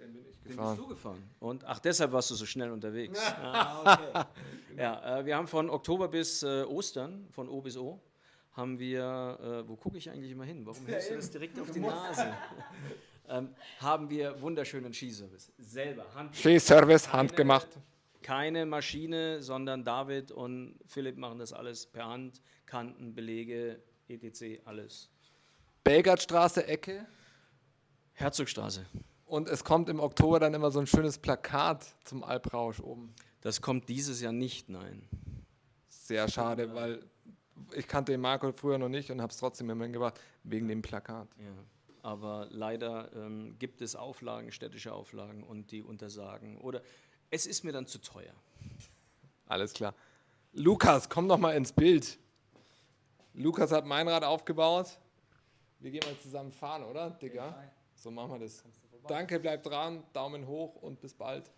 Den bin ich Den gefahren. bist du gefahren. Und ach, deshalb warst du so schnell unterwegs. Ah, okay. ja, äh, wir haben von Oktober bis äh, Ostern, von O bis O, haben wir, äh, wo gucke ich eigentlich immer hin? Warum hältst du das direkt auf die Nase? ähm, haben wir wunderschönen Skiservice. Selber, Hand. Skiservice, handgemacht. Keine Maschine, sondern David und Philipp machen das alles per Hand. Kanten, Belege, etc., alles. Belgardstraße, Ecke. Herzogstraße. Und es kommt im Oktober dann immer so ein schönes Plakat zum Alprausch oben. Das kommt dieses Jahr nicht, nein. Sehr schade, weil ich kannte den Marco früher noch nicht und habe es trotzdem immer gebracht, wegen dem Plakat. Ja. Aber leider ähm, gibt es Auflagen, städtische Auflagen und die untersagen. Oder es ist mir dann zu teuer. Alles klar. Lukas, komm doch mal ins Bild. Lukas hat mein Rad aufgebaut. Wir gehen mal zusammen fahren, oder, Digga? So machen wir das. Danke, bleibt dran, Daumen hoch und bis bald.